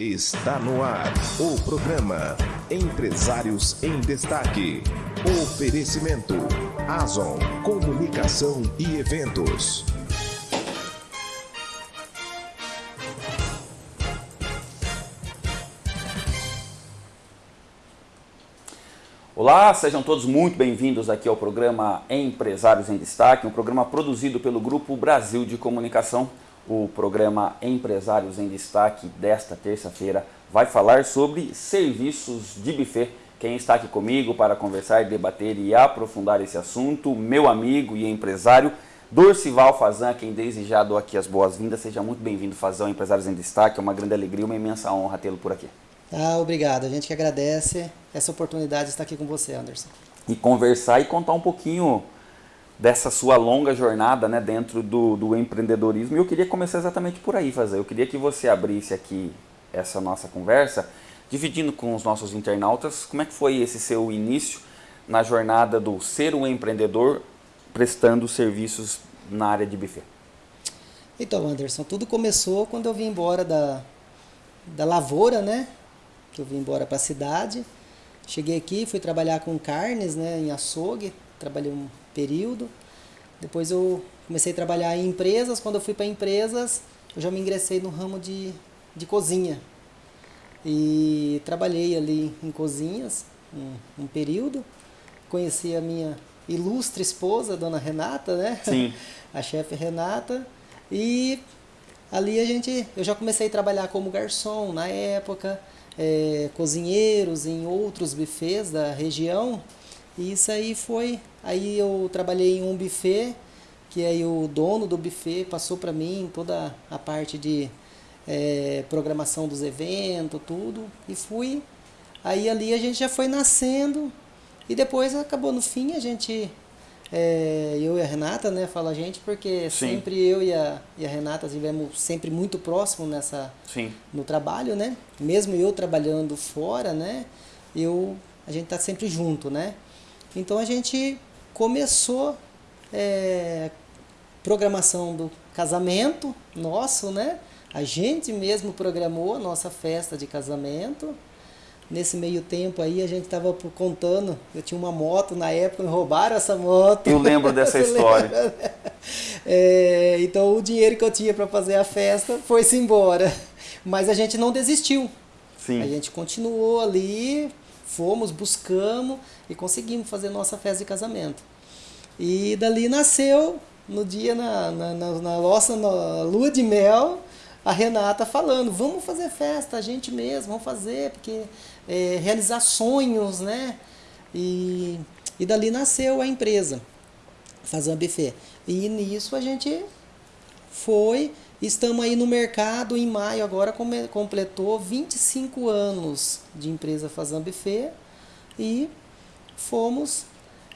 Está no ar o programa Empresários em Destaque. Oferecimento Azon Comunicação e Eventos. Olá, sejam todos muito bem-vindos aqui ao programa Empresários em Destaque, um programa produzido pelo Grupo Brasil de Comunicação. O programa Empresários em Destaque desta terça-feira vai falar sobre serviços de buffet. Quem está aqui comigo para conversar, debater e aprofundar esse assunto, meu amigo e empresário Dorcival Fazan, quem desde já dou aqui as boas-vindas. Seja muito bem-vindo, Fazão, Empresários em Destaque. É uma grande alegria, uma imensa honra tê-lo por aqui. Ah, obrigado. A gente que agradece essa oportunidade de estar aqui com você, Anderson. E conversar e contar um pouquinho dessa sua longa jornada né, dentro do, do empreendedorismo. E eu queria começar exatamente por aí, fazer. Eu queria que você abrisse aqui essa nossa conversa, dividindo com os nossos internautas como é que foi esse seu início na jornada do ser um empreendedor prestando serviços na área de buffet. Então, Anderson, tudo começou quando eu vim embora da, da lavoura, né? que eu vim embora para a cidade. Cheguei aqui, fui trabalhar com carnes, né, em açougue, trabalhei um período. Depois eu comecei a trabalhar em empresas. Quando eu fui para empresas, eu já me ingressei no ramo de, de cozinha. E trabalhei ali em cozinhas um, um período. Conheci a minha ilustre esposa, dona Renata, né? Sim. a chefe Renata. E ali a gente, eu já comecei a trabalhar como garçom na época é, cozinheiros em outros buffets da região. E isso aí foi. Aí eu trabalhei em um buffet, que aí o dono do buffet passou para mim toda a parte de é, programação dos eventos, tudo. E fui. Aí ali a gente já foi nascendo. E depois acabou no fim a gente é, eu e a Renata, né, fala a gente, porque Sim. sempre eu e a, e a Renata estivemos sempre muito próximos nessa, Sim. no trabalho, né? Mesmo eu trabalhando fora, né? Eu, a gente tá sempre junto, né? Então a gente começou é, programação do casamento nosso, né? A gente mesmo programou a nossa festa de casamento. Nesse meio tempo aí, a gente estava contando, eu tinha uma moto na época, me roubaram essa moto. Eu lembro dessa história. É, então, o dinheiro que eu tinha para fazer a festa foi-se embora. Mas a gente não desistiu. Sim. A gente continuou ali, fomos, buscamos e conseguimos fazer nossa festa de casamento. E dali nasceu, no dia, na, na, na, na nossa na lua de mel, a Renata falando, vamos fazer festa, a gente mesmo, vamos fazer, porque é, realizar sonhos, né? E, e dali nasceu a empresa, uma buffet. E nisso a gente foi, estamos aí no mercado, em maio agora completou 25 anos de empresa Fazan Buffet e fomos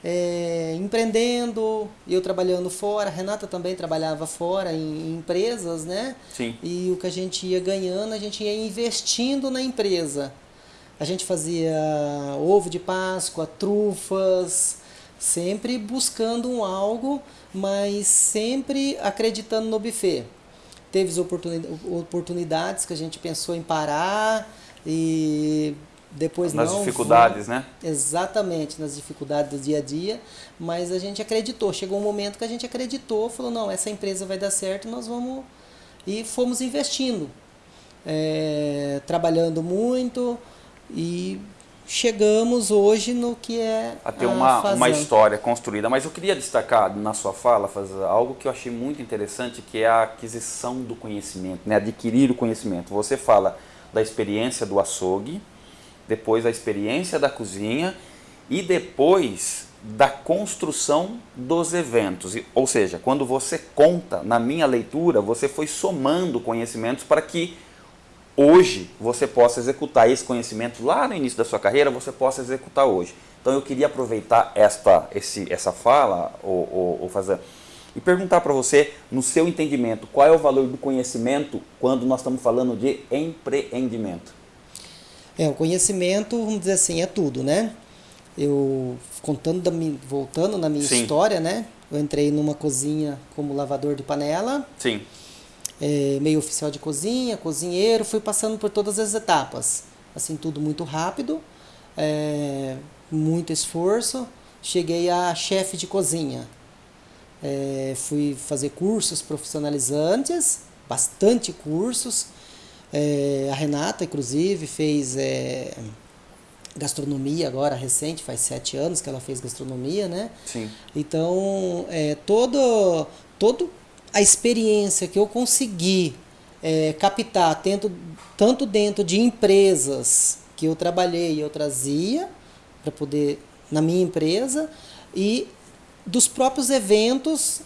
é, empreendendo, eu trabalhando fora, a Renata também trabalhava fora em, em, empresas, né? Sim. E o que a gente ia ganhando, a gente ia investindo na empresa. A gente fazia ovo de Páscoa, trufas, sempre buscando um algo, mas sempre acreditando no buffet. Teve oportunidades que a gente pensou em parar e depois nas não, dificuldades, né? Exatamente, nas dificuldades do dia a dia, mas a gente acreditou. Chegou um momento que a gente acreditou, falou, não, essa empresa vai dar certo, nós vamos... E fomos investindo, é, trabalhando muito e chegamos hoje no que é a ter uma, uma história construída. Mas eu queria destacar na sua fala, fazer algo que eu achei muito interessante, que é a aquisição do conhecimento, né? adquirir o conhecimento. Você fala da experiência do açougue, depois a experiência da cozinha e depois da construção dos eventos. Ou seja, quando você conta, na minha leitura, você foi somando conhecimentos para que hoje você possa executar esse conhecimento lá no início da sua carreira, você possa executar hoje. Então eu queria aproveitar esta, esse, essa fala, ou, ou, ou fazer, e perguntar para você, no seu entendimento, qual é o valor do conhecimento quando nós estamos falando de empreendimento? É, o conhecimento, vamos dizer assim, é tudo, né? Eu, contando da minha, voltando na minha Sim. história, né? Eu entrei numa cozinha como lavador de panela. Sim. É, meio oficial de cozinha, cozinheiro, fui passando por todas as etapas. Assim, tudo muito rápido, é, muito esforço. Cheguei a chefe de cozinha. É, fui fazer cursos profissionalizantes, bastante cursos. É, a Renata, inclusive, fez é, gastronomia agora, recente, faz sete anos que ela fez gastronomia, né? Sim. Então, é, todo, todo a experiência que eu consegui é, captar, tanto, tanto dentro de empresas que eu trabalhei, eu trazia para poder na minha empresa e dos próprios eventos,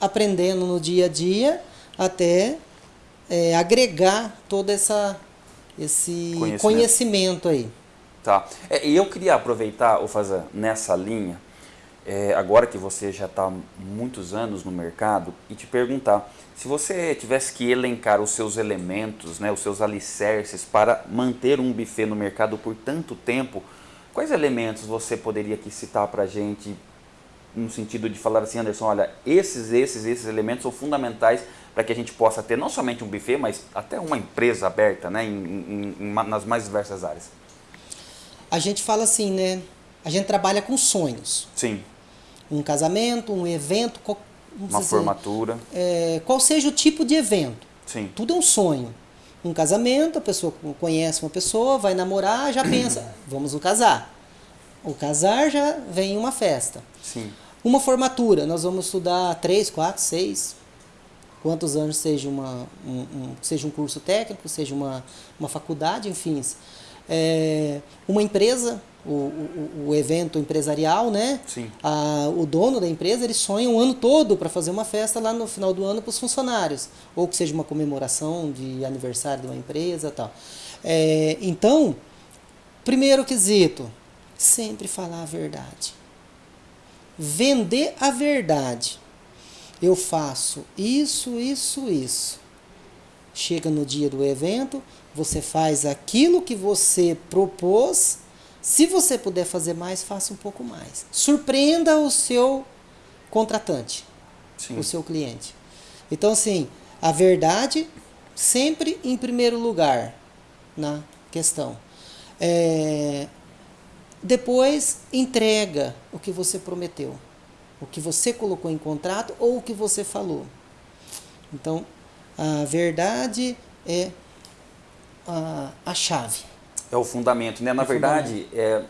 aprendendo no dia a dia, até é, agregar todo essa, esse conhecimento, conhecimento aí. Tá. É, e eu queria aproveitar, o fazer nessa linha, é, agora que você já está muitos anos no mercado, e te perguntar, se você tivesse que elencar os seus elementos, né, os seus alicerces para manter um buffet no mercado por tanto tempo, quais elementos você poderia aqui citar para a gente no sentido de falar assim, Anderson, olha, esses, esses, esses elementos são fundamentais para que a gente possa ter não somente um buffet, mas até uma empresa aberta né, em, em, em, nas mais diversas áreas? A gente fala assim, né? A gente trabalha com sonhos. Sim. Um casamento, um evento, uma dizer, formatura. É, qual seja o tipo de evento. Sim. Tudo é um sonho. Um casamento, a pessoa conhece uma pessoa, vai namorar, já pensa, vamos no casar. O casar já vem uma festa. Sim. Uma formatura, nós vamos estudar três, quatro, seis, quantos anos seja, uma, um, um, seja um curso técnico, seja uma, uma faculdade, enfim. É, uma empresa, o, o, o, evento empresarial, né? Sim. A, o dono da empresa ele sonha um ano todo para fazer uma festa lá no final do ano para os funcionários, ou que seja uma comemoração de aniversário de uma empresa, tal. É, então, primeiro quesito, sempre falar a verdade vender a verdade. Eu faço isso, isso, isso. Chega no dia do evento, você faz aquilo que você propôs. Se você puder fazer mais, faça um pouco mais. Surpreenda o seu contratante, Sim. o seu cliente. Então, assim, a verdade sempre em primeiro lugar na questão. É, depois entrega o que você prometeu, o que você colocou em contrato ou o que você falou. Então, a verdade é a, a chave. É o fundamento, né? Na é verdade, é,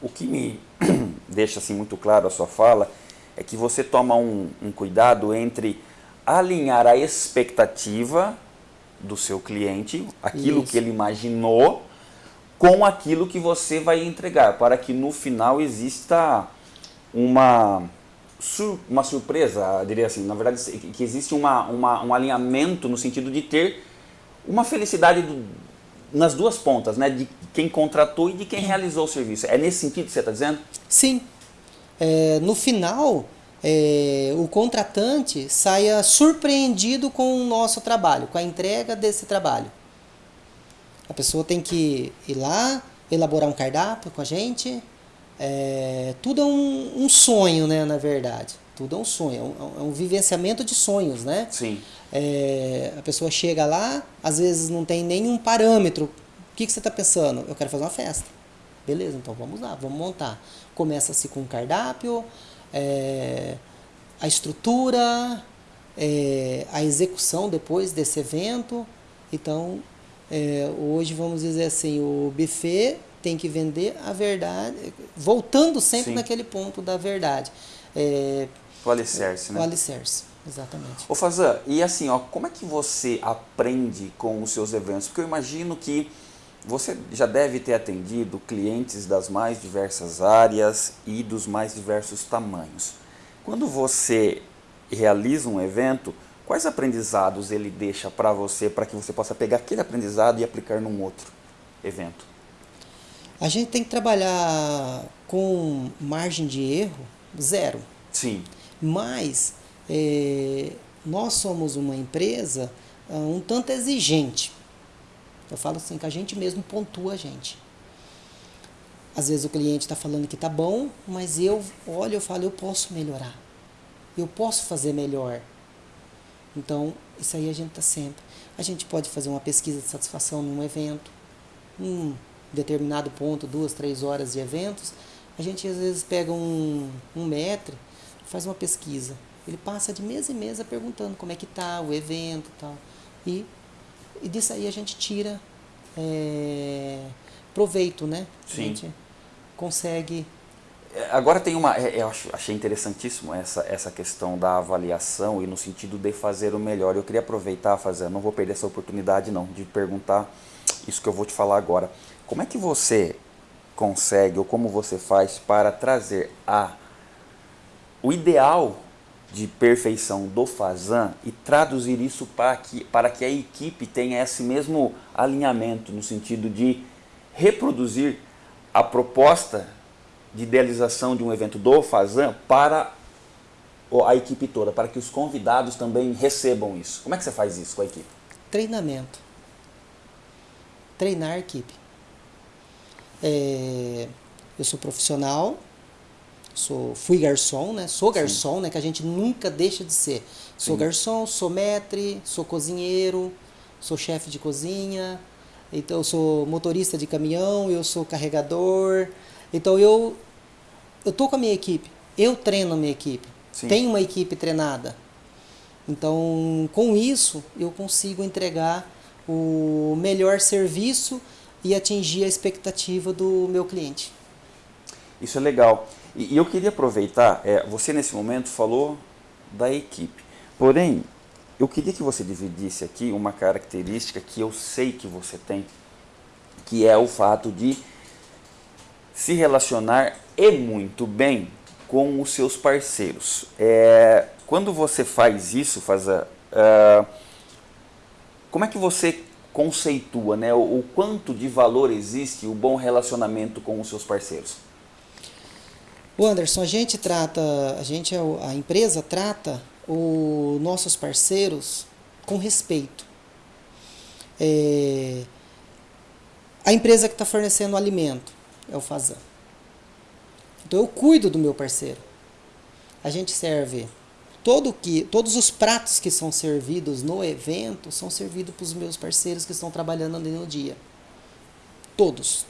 o que me deixa assim muito claro a sua fala é que você toma um, um cuidado entre alinhar a expectativa do seu cliente, aquilo Isso. que ele imaginou, com aquilo que você vai entregar, para que no final exista uma, uma surpresa, diria assim, na verdade, que existe uma, uma, um alinhamento no sentido de ter uma felicidade do, nas duas pontas, né? de quem contratou e de quem realizou o serviço. É nesse sentido que você está dizendo? Sim. É, no final, é, o contratante saia surpreendido com o nosso trabalho, com a entrega desse trabalho. A pessoa tem que ir lá, elaborar um cardápio com a gente. É, tudo é um, um, sonho, né, na verdade. Tudo é um sonho, é um, é um vivenciamento de sonhos, né? Sim. É, a pessoa chega lá, às vezes não tem nenhum parâmetro. O que, que você está pensando? Eu quero fazer uma festa. Beleza, então vamos lá, vamos montar. Começa-se com o cardápio, é, a estrutura, é, a execução depois desse evento. Então, é, hoje, vamos dizer assim, o buffet tem que vender a verdade, voltando sempre Sim. naquele ponto da verdade. O alicerce, né? O alicerce, exatamente. Ô Fazan, e assim, ó, como é que você aprende com os seus eventos? Porque eu imagino que você já deve ter atendido clientes das mais diversas áreas e dos mais diversos tamanhos. Quando você realiza um evento, Quais aprendizados ele deixa para você, para que você possa pegar aquele aprendizado e aplicar num outro evento? A gente tem que trabalhar com margem de erro zero. Sim. Mas é, nós somos uma empresa uh, um tanto exigente. Eu falo assim que a gente mesmo pontua a gente. Às vezes o cliente está falando que está bom, mas eu olho e falo, eu posso melhorar. Eu posso fazer melhor. Então, isso aí a gente está sempre. A gente pode fazer uma pesquisa de satisfação num evento, um determinado ponto, duas, três horas de eventos. A gente às vezes pega um, um metre, faz uma pesquisa. Ele passa de mês em mês perguntando como é que tá o evento e tal. E, e disso aí a gente tira é, proveito, né? Sim. A gente consegue É, Agora tem uma, é, eu acho- achei interessantíssimo essa, essa questão da avaliação e no sentido de fazer o melhor. Eu queria aproveitar, fazer, não vou perder essa oportunidade não, de perguntar isso que eu vou te falar agora. Como é que você consegue ou como você faz para trazer a o ideal de perfeição do Fazan e traduzir isso para que, para que a equipe tenha esse mesmo alinhamento no sentido de reproduzir a proposta de idealização de um evento do Fazan para a equipe toda, para que os convidados também recebam isso. Como é que você faz isso com a equipe? treinamento. Treinar a equipe. É, eu sou profissional, sou, fui garçom, né? Sou garçom, né? Que a gente nunca deixa de ser. Sou Sim. garçom, sou maître, sou cozinheiro, sou chefe de cozinha, então eu sou motorista de caminhão, eu sou carregador. Então eu eu tô com a minha equipe, eu treino a minha equipe. Sim. Tenho uma equipe treinada. Então, com isso, eu consigo entregar o melhor serviço e atingir a expectativa do meu cliente. Isso é legal. E, e eu queria aproveitar, é, você nesse momento falou da equipe. Porém, eu queria que você dividisse aqui uma característica que eu sei que você tem, que é o fato de se relacionar e muito bem com os seus parceiros. É, quando você faz isso, faz a, ah, como é que você conceitua, né, o, o quanto de valor existe o bom relacionamento com os seus parceiros? O Anderson, a gente trata, a gente, é a empresa trata os nossos parceiros com respeito. É, a empresa que está fornecendo o alimento é o Fazan. Então eu cuido do meu parceiro. A gente serve todo que, todos os pratos que são servidos no evento são servidos para os meus parceiros que estão trabalhando ali no dia. Todos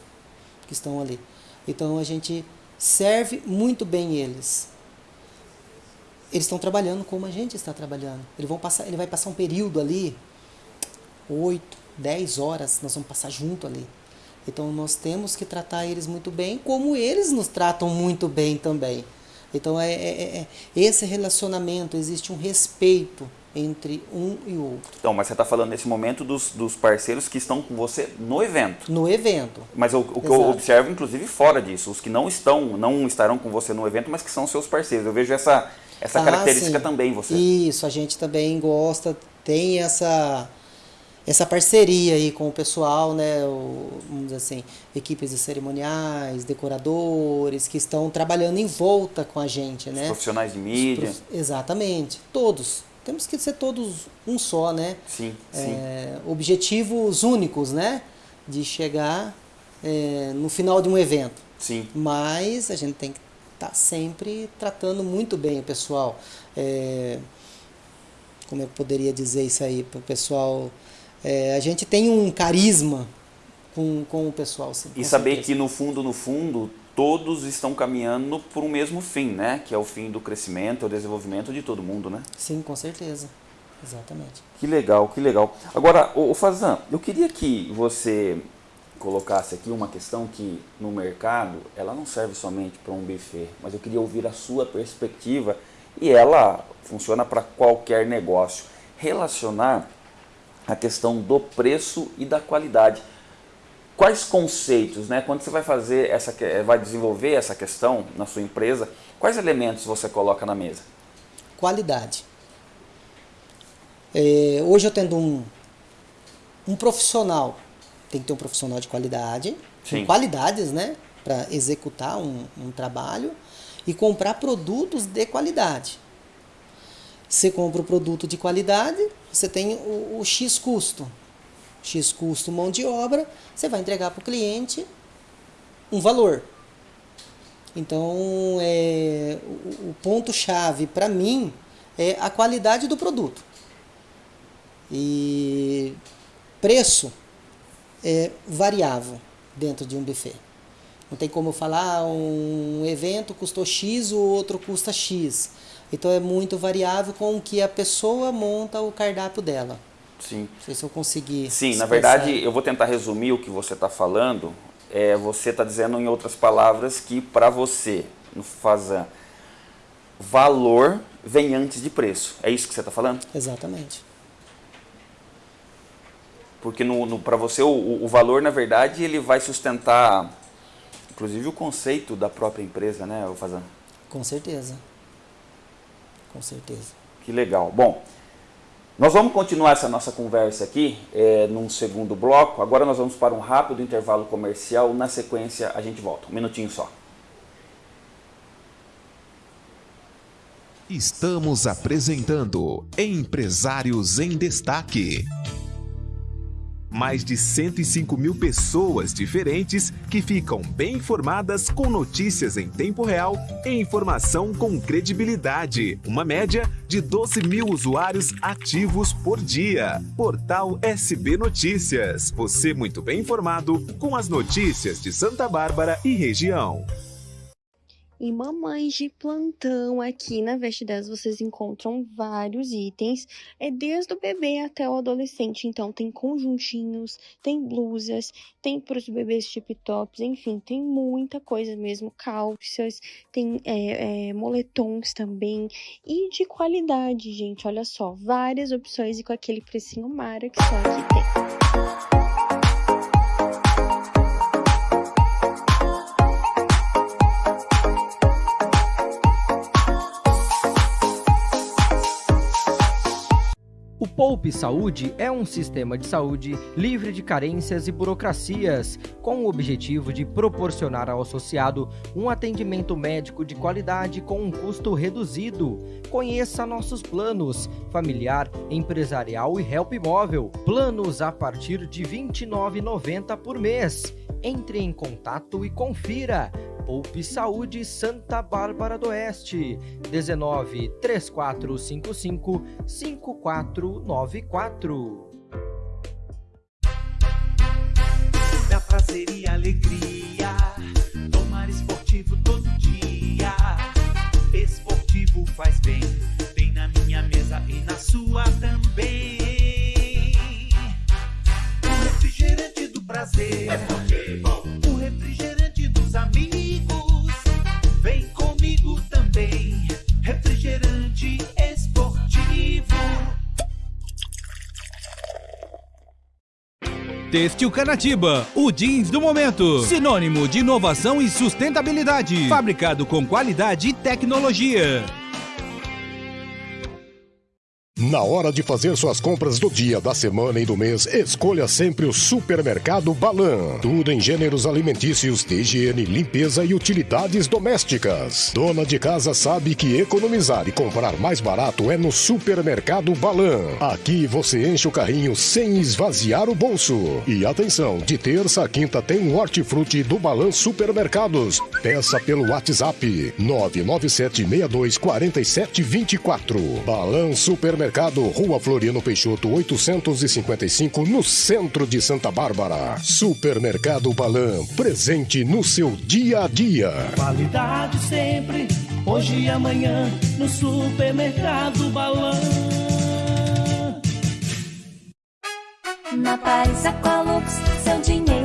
que estão ali. Então a gente serve muito bem eles. Eles estão trabalhando como a gente está trabalhando. Vão passar, ele vai passar um período ali, 8, 10 horas, nós vamos passar junto ali. Então nós temos que tratar eles muito bem, como eles nos tratam muito bem também. Então é, é- é- esse relacionamento, existe um respeito entre um e o outro. Então, mas você está falando nesse momento dos, dos parceiros que estão com você no evento. No evento. Mas o, o que eu observo, inclusive, fora disso, os que não estão, não estarão com você no evento, mas que são seus parceiros. Eu vejo essa, essa Ah, característica sim. também em você. Isso, a gente também gosta, tem essa essa parceria aí com o pessoal, né, o, vamos dizer assim, equipes de cerimoniais, decoradores que estão trabalhando em volta com a gente, Os né? profissionais de mídia. prof- Exatamente, todos. Temos que ser todos um só, né? Sim, sim. É, objetivos únicos, né? De chegar é, no final de um evento. Sim. Mas a gente tem que estar sempre tratando muito bem o pessoal. É, como eu poderia dizer isso aí para o pessoal? É, a gente tem um carisma com, com o pessoal. Sim, E saber certeza. que no fundo, no fundo, todos estão caminhando por um mesmo fim, né? Que é o fim do crescimento, o desenvolvimento de todo mundo, né? Sim, com certeza. Exatamente. Que legal, que legal. Agora, o Fazan, eu queria que você colocasse aqui uma questão que no mercado ela não serve somente para um buffet, mas eu queria ouvir a sua perspectiva e ela funciona para qualquer negócio. Relacionar a questão do preço e da qualidade. Quais conceitos, né? Quando você vai fazer essa, vai desenvolver essa questão na sua empresa, quais elementos você coloca na mesa? Qualidade. É, hoje eu tendo um, um profissional, tem que ter um profissional de qualidade, Sim. com qualidades, né? Para executar um, um trabalho e comprar produtos de qualidade. Você compra o produto de qualidade, você tem o, o X custo. X custo mão de obra, você vai entregar para o cliente um valor. Então, é, o, o ponto-chave para mim é a qualidade do produto. E preço é variável dentro de um buffet. Não tem como falar ah, um evento custou X, o outro custa X. Então é muito variável com o que a pessoa monta o cardápio dela. Sim. Não sei se eu consegui. Sim, na verdade, eu vou tentar resumir o que você está falando. É, você está dizendo, em outras palavras, que para você, no Fazan, valor vem antes de preço. É isso que você está falando? Exatamente. Porque no, no para você o, o, valor, na verdade, ele vai sustentar, inclusive, o conceito da própria empresa, né, Fazan? Com certeza. Com certeza. Que legal. Bom, nós vamos continuar essa nossa conversa aqui é, num segundo bloco. Agora nós vamos para um rápido intervalo comercial. Na sequência, a gente volta. Um minutinho só. Estamos apresentando Empresários em Destaque mais de 105 mil pessoas diferentes que ficam bem informadas com notícias em tempo real e informação com credibilidade. Uma média de 12 mil usuários ativos por dia. Portal SB Notícias. Você muito bem informado com as notícias de Santa Bárbara e região. Em Mamães de Plantão, aqui na Veste 10, vocês encontram vários itens, é desde o bebê até o adolescente. Então, tem conjuntinhos, tem blusas, tem para os bebês tip tops, enfim, tem muita coisa mesmo. Calças, tem é, é, moletons também. E de qualidade, gente, olha só, várias opções e com aquele precinho mara que só aqui tem. Poupe Saúde é um sistema de saúde livre de carências e burocracias, com o objetivo de proporcionar ao associado um atendimento médico de qualidade com um custo reduzido. Conheça nossos planos: familiar, empresarial e help móvel. Planos a partir de R$ 29,90 por mês. Entre em contato e confira. Poupe Saúde Santa Bárbara do Oeste, 19 3455 5494. Dá prazer e alegria, tomar esportivo todo dia. Esportivo faz bem, bem na minha mesa e na sua também. O refrigerante do prazer. Têxtil Canatiba, o jeans do momento. Sinônimo de inovação e sustentabilidade. Fabricado com qualidade e tecnologia. Na hora de fazer suas compras do dia, da semana e do mês, escolha sempre o Supermercado Balan. Tudo em gêneros alimentícios, de higiene, limpeza e utilidades domésticas. Dona de casa sabe que economizar e comprar mais barato é no Supermercado Balan. Aqui você enche o carrinho sem esvaziar o bolso. E atenção, de terça a quinta tem um hortifruti do Balan Supermercados. Peça pelo WhatsApp 997624724. Balan Supermercado Mercado, Rua Floriano Peixoto, 855, no centro de Santa Bárbara. Supermercado Balan, presente no seu dia a dia. Qualidade sempre, hoje e amanhã, no Supermercado Balan. Na Paris Aqualux, seu dinheiro.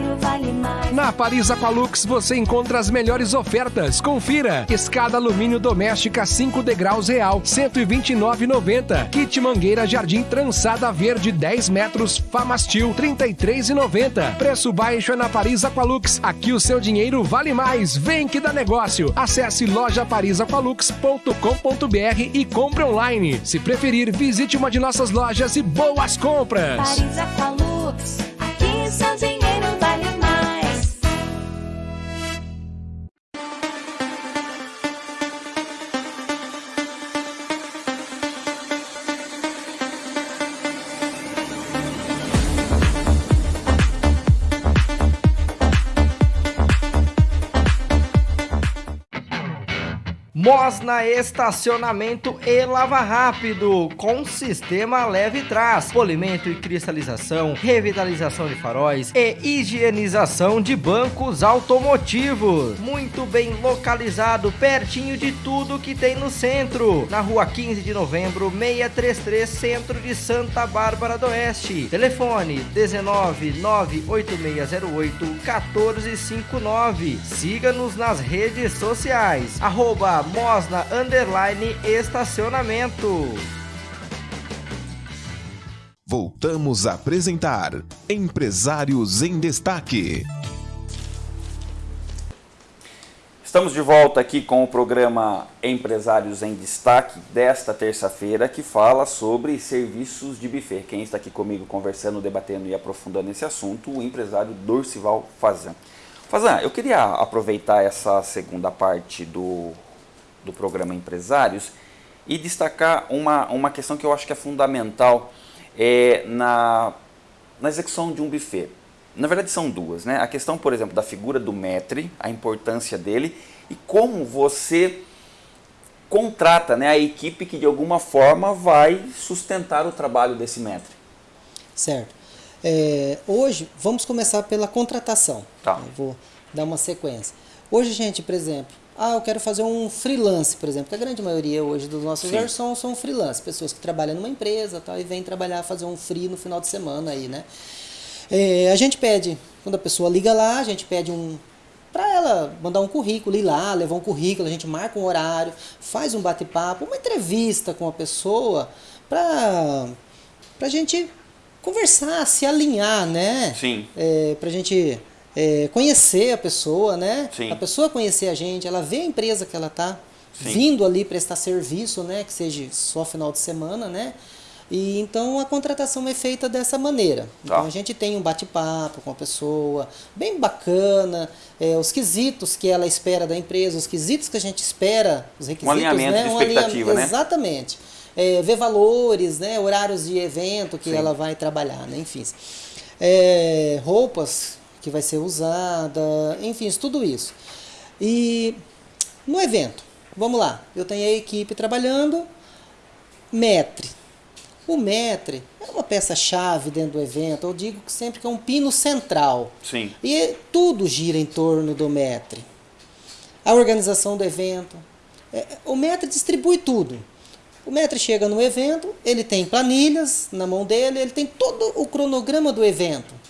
Na Paris Aqualux você encontra as melhores ofertas. Confira: escada alumínio doméstica 5 degraus real, 129,90. Kit mangueira jardim trançada verde 10 metros, Famastil 33,90. Preço baixo é na Paris Aqualux. Aqui o seu dinheiro vale mais. Vem que dá negócio. Acesse lojaparisaqualux.com.br e compre online. Se preferir, visite uma de nossas lojas e boas compras. Paris Aqualux, more Mosna Estacionamento e Lava Rápido, com sistema leve trás, polimento e cristalização, revitalização de faróis e higienização de bancos automotivos. Muito bem localizado, pertinho de tudo que tem no centro. Na rua 15 de novembro, 633, centro de Santa Bárbara do Oeste. Telefone 19 98608 1459. Siga-nos nas redes sociais. Arroba Mosna Underline Estacionamento. Voltamos a apresentar Empresários em Destaque. Estamos de volta aqui com o programa Empresários em Destaque desta terça-feira que fala sobre serviços de buffet. Quem está aqui comigo conversando, debatendo e aprofundando esse assunto, o empresário Dorcival Fazan. Fazan, eu queria aproveitar essa segunda parte do, do programa Empresários e destacar uma, uma questão que eu acho que é fundamental é, na, na execução de um buffet. Na verdade são duas, né? A questão, por exemplo, da figura do maître, a importância dele e como você contrata né, a equipe que de alguma forma vai sustentar o trabalho desse maître. Certo. É, hoje, vamos começar pela contratação. Tá. Eu vou dar uma sequência. Hoje, gente, por exemplo, ah, eu quero fazer um freelance, por exemplo, que a grande maioria hoje dos nossos Sim. garçons são freelance, pessoas que trabalham numa empresa tal, e vêm trabalhar, fazer um free no final de semana aí, né? É, a gente pede, quando a pessoa liga lá, a gente pede um para ela mandar um currículo, ir lá, levar um currículo, a gente marca um horário, faz um bate-papo, uma entrevista com a pessoa para a gente conversar, se alinhar, né? Sim. É, para a gente é, conhecer a pessoa, né? Sim. A pessoa conhecer a gente, ela vê a empresa que ela tá Sim. vindo ali prestar serviço, né? Que seja só final de semana, né? E então a contratação é feita dessa maneira. Então Tá. a gente tem um bate-papo com a pessoa, bem bacana, é, os quesitos que ela espera da empresa, os quesitos que a gente espera, os requisitos, alinhamento né? de Um expectativa, alinhamento- né? Exatamente. É, ver valores, né? horários de evento que Sim. ela vai trabalhar, né? enfim. É, roupas que vai ser usada, enfim, tudo isso. E no evento, vamos lá, eu tenho a equipe trabalhando, metre. O metre é uma peça-chave dentro do evento, eu digo que sempre que é um pino central. Sim. E tudo gira em torno do metre. A organização do evento. É, O metre distribui tudo. O metre chega no evento, ele tem planilhas na mão dele, ele tem todo o cronograma do evento.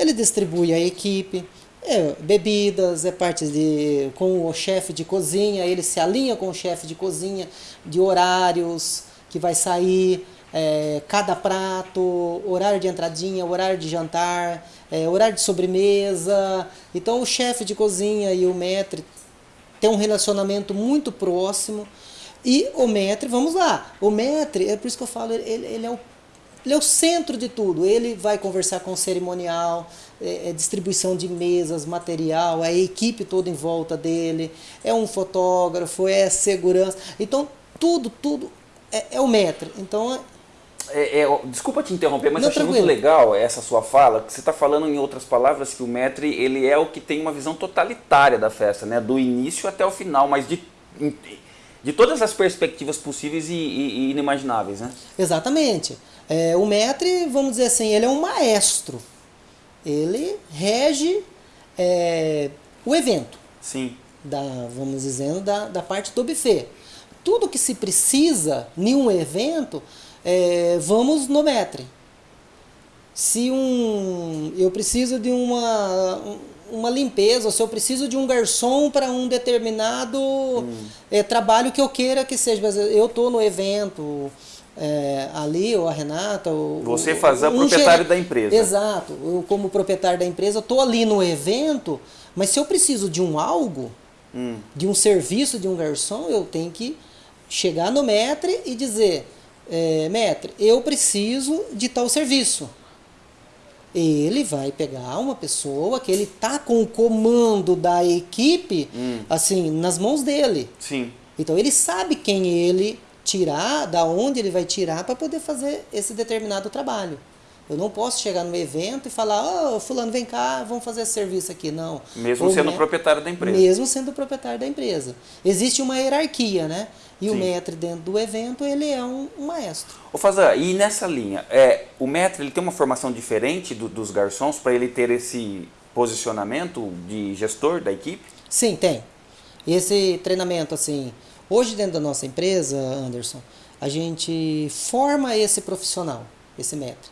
Ele distribui a equipe, é, bebidas, é parte de com o chefe de cozinha, ele se alinha com o chefe de cozinha de horários que vai sair, é, cada prato, horário de entradinha, horário de jantar, é, horário de sobremesa. Então o chefe de cozinha e o maître tem um relacionamento muito próximo. E o maître, vamos lá, o maître, é por isso que eu falo, ele, ele é o ele é o centro de tudo. Ele vai conversar com o cerimonial, é, é distribuição de mesas, material, a equipe toda em volta dele, é um fotógrafo, é segurança. Então, tudo, tudo é, é o maître. Então, é- É, é, desculpa te interromper, mas Não, eu achei muito tranquilo. legal essa sua fala, que você está falando em outras palavras que o maître ele é o que tem uma visão totalitária da festa, né? do início até o final, mas de, de todas as perspectivas possíveis e, e- e inimagináveis. Né? Exatamente. É, o maître, vamos dizer assim, ele é um maestro. Ele rege é, o evento, Sim, da, vamos dizendo, da, da parte do buffet. Tudo que se precisa em um evento, é, vamos no maître. Se um, eu preciso de uma, um- uma limpeza, se eu preciso de um garçom para um determinado é, trabalho que eu queira que seja. Mas eu estou no evento, é, ali, ou a Renata. ou- Você faz a um proprietário da empresa. Exato. Eu, como proprietário da empresa, estou ali no evento, mas se eu preciso de um algo, Hum. de um serviço de um garçom, eu tenho que chegar no maître e dizer, é, eu preciso de tal serviço. Ele vai pegar uma pessoa que ele tá com o comando da equipe, assim, nas mãos dele. sim. Então ele sabe quem ele tirar, da onde ele vai tirar para poder fazer esse determinado trabalho. Eu não posso chegar no evento e falar, ô fulano, vem cá, vamos fazer esse serviço aqui. Não. Mesmo O sendo me- proprietário da empresa. Mesmo sendo proprietário da empresa. Existe uma hierarquia, né? E o Sim. maître dentro do evento, ele é um, um maestro. Ô Fazan, e nessa linha, é, o maître ele tem uma formação diferente do- dos garçons para ele ter esse posicionamento de gestor da equipe? Sim, tem. Esse treinamento, assim, hoje dentro da nossa empresa, Anderson, a gente forma esse profissional, esse maître.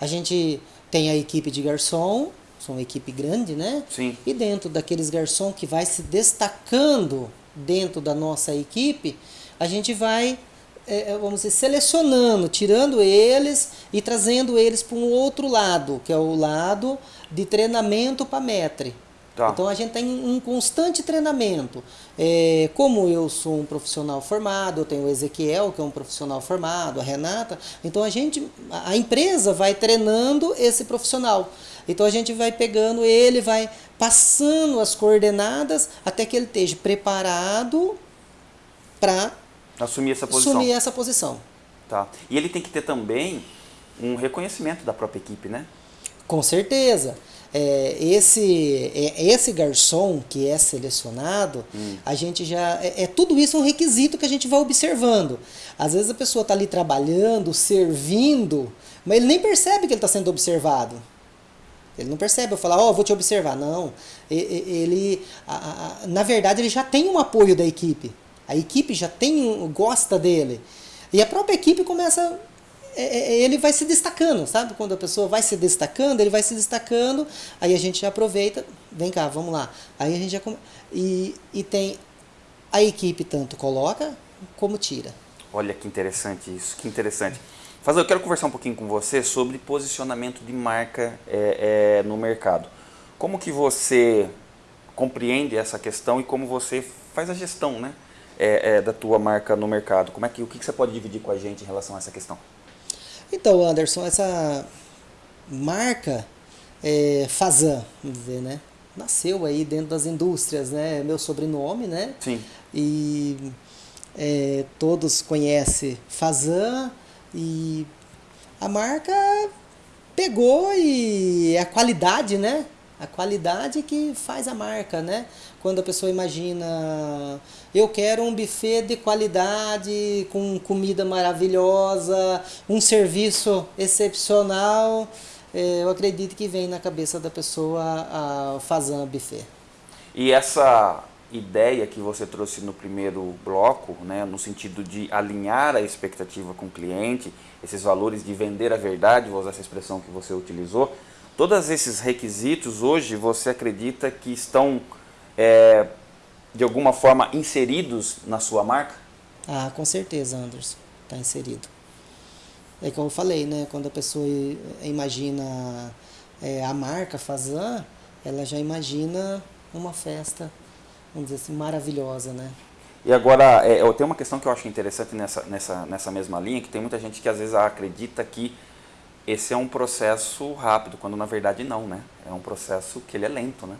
A gente tem a equipe de garçom, são uma equipe grande, né? Sim. E dentro daqueles garçom que vai se destacando dentro da nossa equipe, a gente vai, eh, eh, vamos dizer, selecionando, tirando eles e trazendo eles para um outro lado, que é o lado de treinamento para maître. Tá. Então a gente tem um constante treinamento. É, como eu sou um profissional formado, eu tenho o Ezequiel, que é um profissional formado, a Renata, então a gente, a a empresa vai treinando esse profissional. Então a gente vai pegando ele, vai passando as coordenadas até que ele esteja preparado para Assumir essa posição. assumir essa posição. Tá. E ele tem que ter também um reconhecimento da própria equipe, né? Com certeza. É, esse, é, esse garçom que é selecionado, a gente já. É, é tudo isso um requisito que a gente vai observando. Às vezes a pessoa está ali trabalhando, servindo, mas ele nem percebe que ele está sendo observado. Ele não percebe, eu falar, ó, vou te observar. Não. Ele, a- a- na verdade, ele já tem um apoio da equipe. A equipe já tem gosta dele. E a própria equipe começa. É- é- Ele vai se destacando, sabe? Quando a pessoa vai se destacando, ele vai se destacando, aí a gente aproveita, vem cá, vamos lá. Aí a gente já. come- E, e tem. A equipe tanto coloca como tira. Olha que interessante isso, que interessante. Fazan, eu quero conversar um pouquinho com você sobre posicionamento de marca é, é, no mercado. Como que você compreende essa questão e como você faz a gestão né, é, é, da tua marca no mercado? Como é que, o que você pode dividir com a gente em relação a essa questão? Então, Anderson, essa marca é, Fazan, vamos dizer, né? Nasceu aí dentro das indústrias, né? Meu sobrenome, né? Sim. E é, todos conhecem Fazan e a marca pegou e é a qualidade, né? A qualidade que faz a marca, né? Quando a pessoa imagina, eu quero um buffet de qualidade, com comida maravilhosa, um serviço excepcional, é, eu acredito que vem na cabeça da pessoa a Fazan Buffet. E essa ideia que você trouxe no primeiro bloco, né, no sentido de alinhar a expectativa com o cliente, esses valores de vender a verdade, vou usar essa expressão que você utilizou, todos esses requisitos hoje você acredita que estão é, de alguma forma inseridos na sua marca? Ah, com certeza, Anderson, está inserido. É como eu falei, né? Quando a pessoa i- imagina é, a marca Fazan, ela já imagina uma festa, vamos dizer assim, maravilhosa, né? E agora, é, eu tenho uma questão que eu acho interessante nessa, nessa, nessa mesma linha, que tem muita gente que às vezes acredita que esse é um processo rápido, quando na verdade não, né? É um processo que ele é lento, né?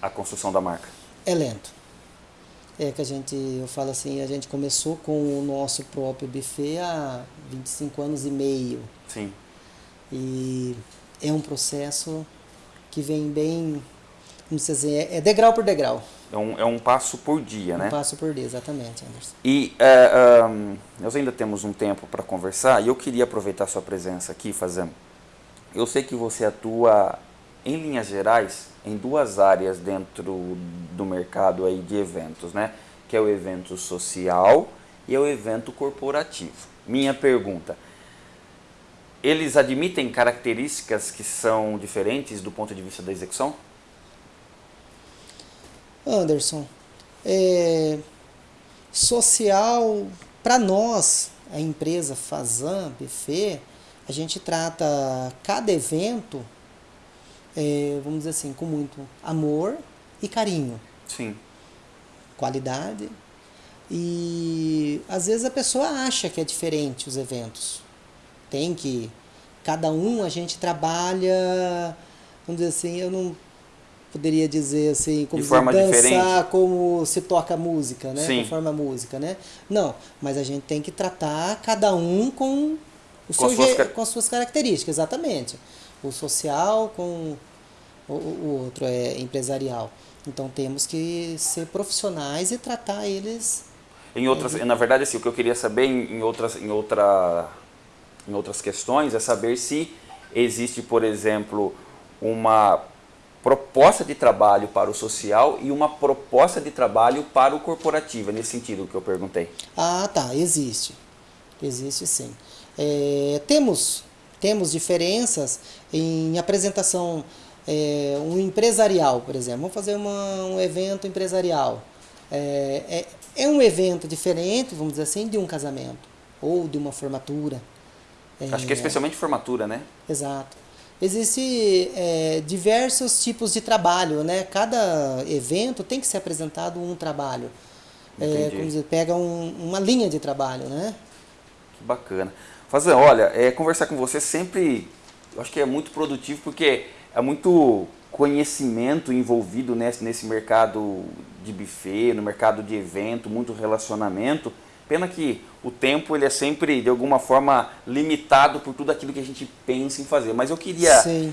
A construção da marca. É lento. É que a gente, eu falo assim, a gente começou com o nosso próprio buffet há 25 anos e meio. Sim. E é um processo que vem bem, vamos dizer, é degrau por degrau. É um, é um passo por dia, né? Um passo por dia, exatamente, Anderson. E é, ahn, nós ainda temos um tempo para conversar e eu queria aproveitar sua presença aqui, fazendo. Eu sei que você atua, em linhas gerais, em duas áreas dentro do mercado aí de eventos, né? Que é o evento social e é o evento corporativo. Minha pergunta: eles admitem características que são diferentes do ponto de vista da execução? Anderson, é, social, para nós, a empresa Fazan, Buffet, a gente trata cada evento, é, vamos dizer assim, com muito amor e carinho, Sim. qualidade. E às vezes a pessoa acha que é diferente os eventos. Tem que. Cada um a gente trabalha, vamos dizer assim, eu não poderia dizer assim, como De forma dançar, diferente. como se toca música, né? Sim. Conforme a música, né? Não, mas a gente tem que tratar cada um com o Com seu as suas com as suas características, exatamente. O social com o, o outro é empresarial. Então temos que ser profissionais e tratar eles Em outras, na verdade, assim, o que eu queria saber em, em outras, em, outra, em outras questões é saber se existe, por exemplo, uma proposta de trabalho para o social e uma proposta de trabalho para o corporativo. É nesse sentido que eu perguntei. Ah, tá, existe. Existe sim. É, temos, temos diferenças em apresentação, é, um empresarial, por exemplo. Vamos fazer uma, um evento empresarial. É, é, é um evento diferente, vamos dizer assim, de um casamento ou de uma formatura. Acho que é especialmente formatura, né? Exato. Existem diversos tipos de trabalho, né? Cada evento tem que ser apresentado um trabalho. É, como dizer, pega um- uma linha de trabalho, né? Que bacana. Fazan, olha, é, conversar com você sempre, eu acho que é muito produtivo porque é muito conhecimento envolvido nesse, nesse mercado de buffet, no mercado de evento, muito relacionamento. Pena que o tempo ele é sempre, de alguma forma, limitado por tudo aquilo que a gente pensa em fazer. Mas eu queria Sim.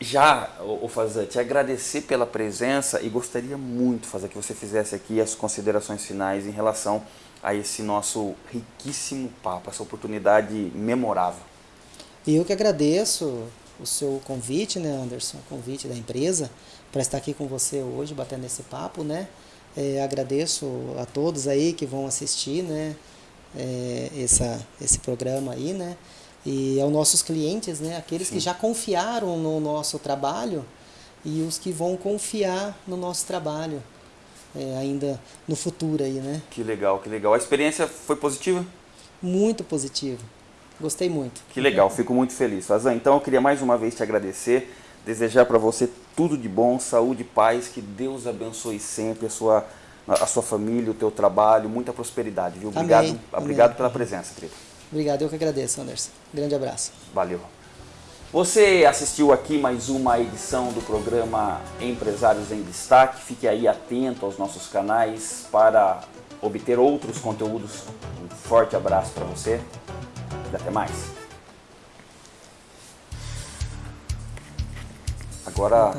já, o, o Fazan, te agradecer pela presença e gostaria muito, Fazan, que você fizesse aqui as considerações finais em relação a esse nosso riquíssimo papo, essa oportunidade memorável. E eu que agradeço o seu convite, né, Anderson? O convite da empresa para estar aqui com você hoje, batendo esse papo, né? É, agradeço a todos aí que vão assistir, né? É, essa, esse programa aí, né? E aos nossos clientes, né? Aqueles que já confiaram no nosso trabalho e os que vão confiar no nosso trabalho é, ainda no futuro aí, né? Que legal, que legal. A experiência foi positiva? Muito positivo. Gostei muito. Que legal, fico muito feliz. Fazan, então eu queria mais uma vez te agradecer, desejar para você tudo de bom, saúde, paz, que Deus abençoe sempre a sua, a sua família, o teu trabalho, muita prosperidade, viu? Obrigado, Amém. obrigado Amém. pela presença, querido. Obrigado, eu que agradeço, Anderson. Grande abraço. Valeu. Você assistiu aqui mais uma edição do programa Empresários em Destaque. Fique aí atento aos nossos canais para obter outros conteúdos. Um forte abraço para você e até mais. Agora